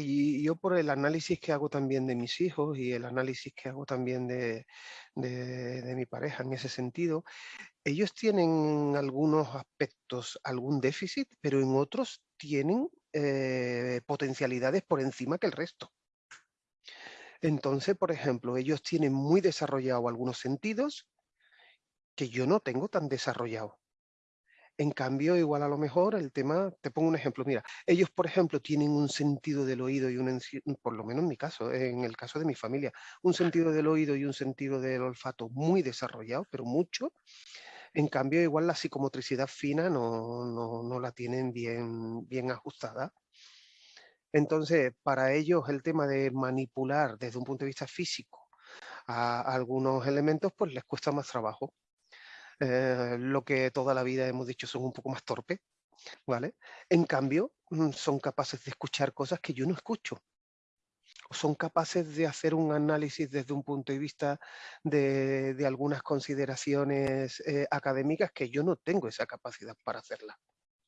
Y yo por el análisis que hago también de mis hijos y el análisis que hago también de, mi pareja en ese sentido, ellos tienen algunos aspectos, algún déficit, pero en otros tienen eh, potencialidades por encima que el resto. Entonces, por ejemplo, ellos tienen muy desarrollado algunos sentidos que yo no tengo tan desarrollado. En cambio, igual a lo mejor el tema, te pongo un ejemplo, mira, ellos por ejemplo tienen un sentido del oído y un, por lo menos en mi caso, en el caso de mi familia, un sentido del oído y un sentido del olfato muy desarrollado, pero mucho. En cambio, igual la psicomotricidad fina no, no, la tienen bien, bien ajustada. Entonces, para ellos el tema de manipular desde un punto de vista físico a algunos elementos, pues les cuesta más trabajo. Eh, lo que toda la vida hemos dicho son un poco más torpes, ¿vale? En cambio, mm, son capaces de escuchar cosas que yo no escucho. O son capaces de hacer un análisis desde un punto de vista de, algunas consideraciones eh, académicas que yo no tengo esa capacidad para hacerla.